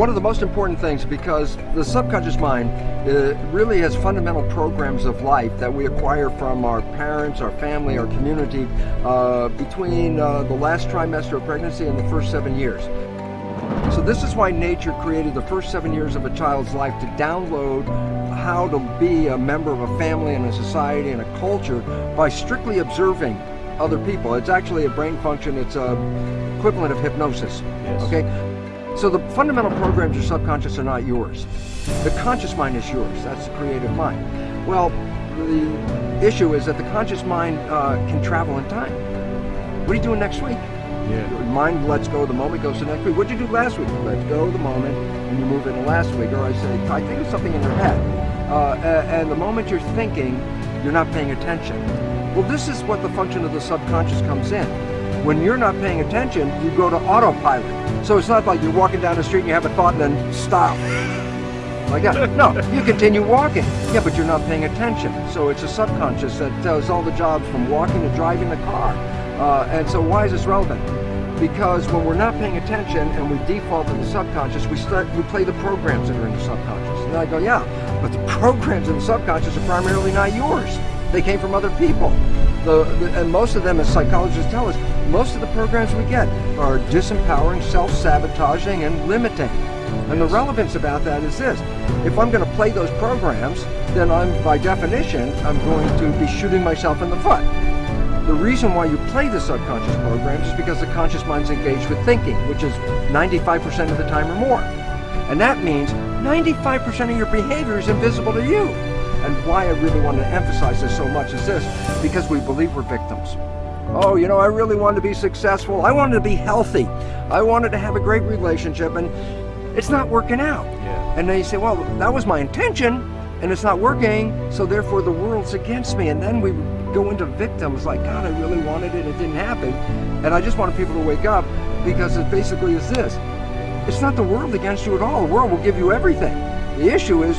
One of the most important things because the subconscious mind uh, really has fundamental programs of life that we acquire from our parents, our family, our community uh, between uh, the last trimester of pregnancy and the first seven years. So this is why nature created the first seven years of a child's life to download how to be a member of a family and a society and a culture by strictly observing other people. It's actually a brain function, it's a equivalent of hypnosis. Yes. Okay? So the fundamental programs your subconscious are not yours. The conscious mind is yours. That's the creative mind. Well, the issue is that the conscious mind uh, can travel in time. What are you doing next week? Yeah. Your mind lets go the moment, goes to next week. What did you do last week? Let go the moment, and you move into last week. Or I say, I think of something in your head. Uh, and the moment you're thinking, you're not paying attention. Well, this is what the function of the subconscious comes in. When you're not paying attention, you go to autopilot. So it's not like you're walking down the street and you have a thought and then stop. Like that. No, you continue walking. Yeah, but you're not paying attention. So it's a subconscious that does all the jobs from walking to driving the car. Uh, and so why is this relevant? Because when we're not paying attention and we default to the subconscious, we start we play the programs that are in the subconscious. And I go, yeah, but the programs in the subconscious are primarily not yours. They came from other people. The, the, and most of them, as psychologists tell us, most of the programs we get are disempowering, self-sabotaging, and limiting. And the relevance about that is this. If I'm going to play those programs, then I'm, by definition, I'm going to be shooting myself in the foot. The reason why you play the subconscious programs is because the conscious mind's engaged with thinking, which is 95% of the time or more. And that means 95% of your behavior is invisible to you. And why I really want to emphasize this so much is this, because we believe we're victims. Oh, you know, I really wanted to be successful. I wanted to be healthy. I wanted to have a great relationship, and it's not working out. Yeah. And then you say, well, that was my intention, and it's not working, so therefore the world's against me. And then we go into victims like, God, I really wanted it, it didn't happen. And I just wanted people to wake up because it basically is this. It's not the world against you at all. The world will give you everything. The issue is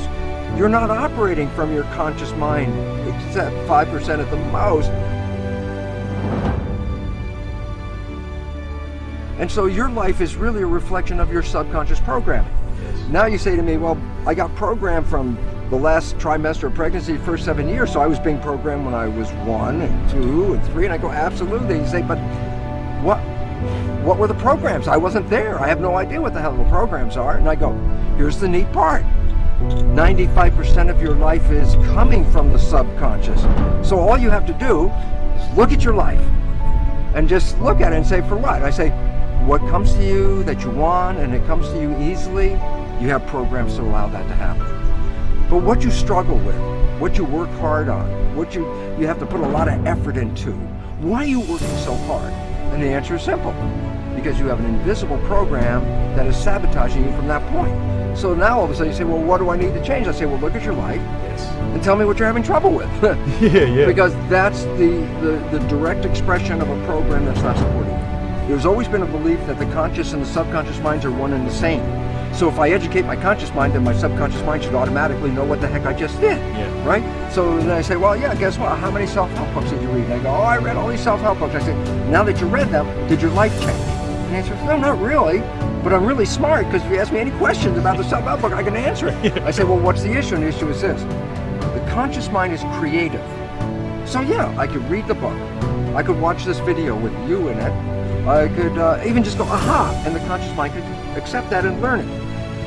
you're not operating from your conscious mind, except 5% at the most. And so your life is really a reflection of your subconscious programming. Yes. Now you say to me, well, I got programmed from the last trimester of pregnancy, first seven years, so I was being programmed when I was one and two and three, and I go, absolutely. You say, but what, what were the programs? I wasn't there. I have no idea what the hell the programs are. And I go, here's the neat part. 95% of your life is coming from the subconscious. So all you have to do is look at your life and just look at it and say, for what? I say, what comes to you that you want and it comes to you easily, you have programs to allow that to happen. But what you struggle with, what you work hard on, what you, you have to put a lot of effort into, why are you working so hard? And the answer is simple. Because you have an invisible program that is sabotaging you from that point. So now all of a sudden you say, well, what do I need to change? I say, well, look at your life yes. and tell me what you're having trouble with. yeah, yeah. Because that's the, the, the direct expression of a program that's not supporting you. There's always been a belief that the conscious and the subconscious minds are one and the same. So if I educate my conscious mind, then my subconscious mind should automatically know what the heck I just did, yeah. right? So then I say, well, yeah, guess what? How many self-help books did you read? And I go, oh, I read all these self-help books. I say, now that you read them, did your life change? And the answer is, no, not really, but I'm really smart because if you ask me any questions about the self-help book, I can answer it. I say, well, what's the issue? And the issue is this. The conscious mind is creative. So yeah, I could read the book. I could watch this video with you in it. I could uh, even just go, aha, and the conscious mind could accept that and learn it.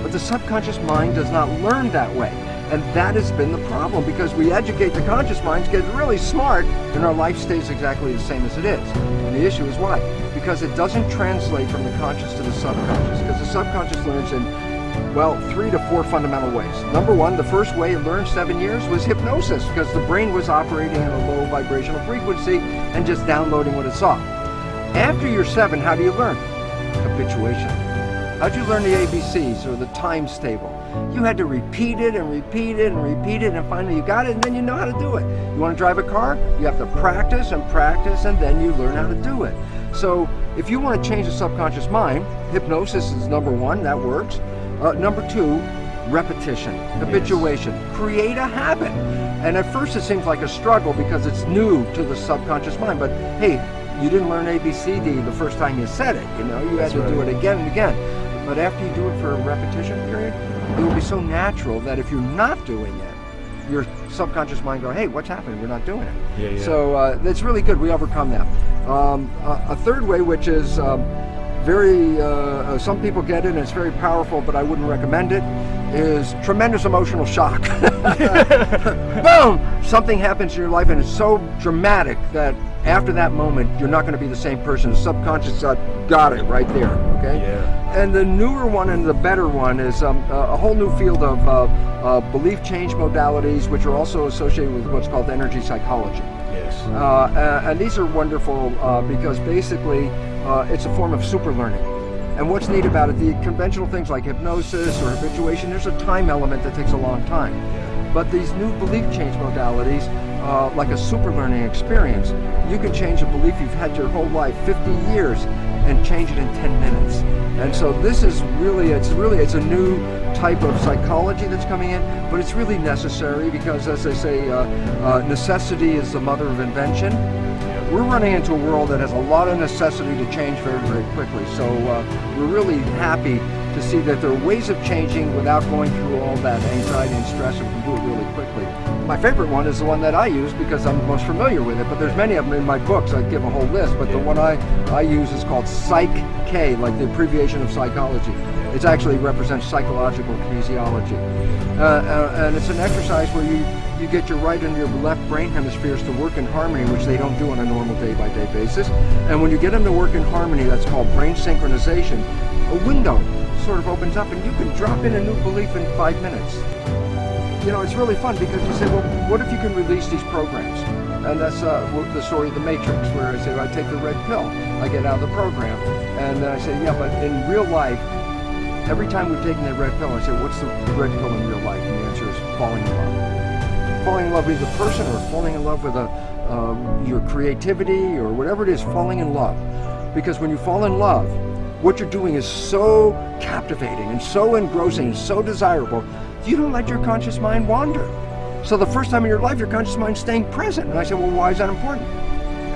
But the subconscious mind does not learn that way. And that has been the problem because we educate the conscious minds, get really smart, and our life stays exactly the same as it is. And the issue is why? Because it doesn't translate from the conscious to the subconscious. Because the subconscious learns in, well, three to four fundamental ways. Number one, the first way it learned seven years was hypnosis because the brain was operating at a low vibrational frequency and just downloading what it saw. After you're seven, how do you learn? Habituation. How'd you learn the ABCs or the times table? You had to repeat it and repeat it and repeat it and finally you got it and then you know how to do it. You want to drive a car? You have to practice and practice and then you learn how to do it. So if you want to change the subconscious mind, hypnosis is number one, that works. Uh, number two, repetition, habituation, create a habit. And at first it seems like a struggle because it's new to the subconscious mind, but hey, you didn't learn ABCD the first time you said it, you know, you That's had to right. do it again and again. But after you do it for a repetition period, it will be so natural that if you're not doing it, your subconscious mind go, hey, what's happening? We're not doing it. Yeah, yeah. So uh, it's really good. We overcome that. Um, a, a third way, which is um, very, uh, uh, some people get it and it's very powerful, but I wouldn't recommend it, is tremendous emotional shock. Boom! Something happens in your life and it's so dramatic that after that moment, you're not going to be the same person. The subconscious got it right there, okay? Yeah. And the newer one and the better one is um, a whole new field of uh, uh, belief change modalities, which are also associated with what's called energy psychology. Yes. Uh, uh, and these are wonderful uh, because basically uh, it's a form of super learning. And what's neat about it, the conventional things like hypnosis or habituation, there's a time element that takes a long time. But these new belief change modalities, uh, like a super learning experience, you can change a belief you've had your whole life, 50 years, and change it in 10 minutes. And so this is really, it's really, it's a new type of psychology that's coming in, but it's really necessary because as they say, uh, uh, necessity is the mother of invention. We're running into a world that has a lot of necessity to change very, very quickly. So uh, we're really happy to see that there are ways of changing without going through all that anxiety and stress and we can do it really quickly. My favorite one is the one that I use because I'm most familiar with it, but there's many of them in my books. I give a whole list, but the one I, I use is called Psych-K, like the abbreviation of psychology. It actually represents psychological kinesiology. Uh, uh, and it's an exercise where you, you get your right and your left brain hemispheres to work in harmony, which they don't do on a normal day-by-day basis. And when you get them to work in harmony, that's called brain synchronization, a window sort of opens up and you can drop in a new belief in five minutes. You know, it's really fun because you say, well, what if you can release these programs? And that's uh, the story of the Matrix, where I say, I take the red pill, I get out of the program. And then I say, yeah, but in real life, every time we've taken that red pill, I say, what's the red pill in real life? And the answer is falling in love. Falling in love with a person or falling in love with a, um, your creativity or whatever it is, falling in love. Because when you fall in love, what you're doing is so captivating and so engrossing and so desirable, you don't let your conscious mind wander. So the first time in your life, your conscious mind's staying present. And I said, well, why is that important?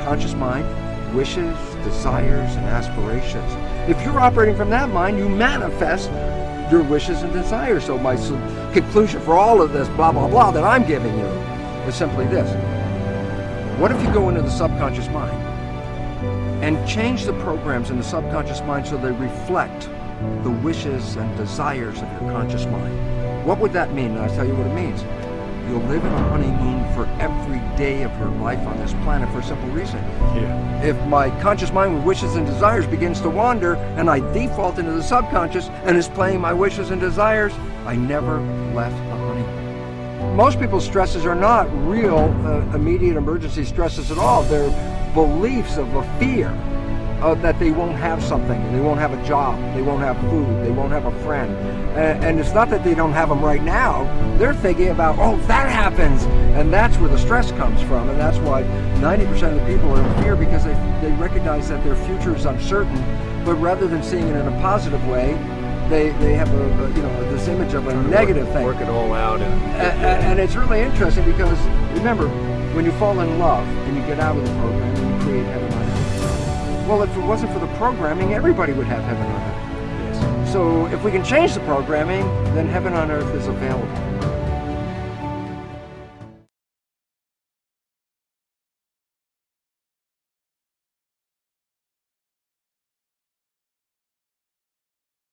Conscious mind, wishes, desires, and aspirations. If you're operating from that mind, you manifest your wishes and desires. So my conclusion for all of this blah, blah, blah that I'm giving you is simply this. What if you go into the subconscious mind and change the programs in the subconscious mind so they reflect the wishes and desires of your conscious mind? What would that mean? And I'll tell you what it means. You'll live in a honeymoon for every day of your life on this planet for a simple reason. Yeah. If my conscious mind with wishes and desires begins to wander and I default into the subconscious and is playing my wishes and desires, I never left the honeymoon. Most people's stresses are not real uh, immediate emergency stresses at all. They're beliefs of a fear uh, that they won't have something, they won't have a job, they won't have food, they won't have a friend. And, and it's not that they don't have them right now. They're thinking about, oh, that happens. And that's where the stress comes from. And that's why 90% of the people are in fear because they, they recognize that their future is uncertain. But rather than seeing it in a positive way, they, they have a, a you know this image of a negative thing. Work it all out and. A- a- And it's really interesting because remember, when you fall in love and you get out of the program and you create heaven. Well, if it wasn't for the programming, everybody would have heaven on earth. Yes. So if we can change the programming, then heaven on earth is available.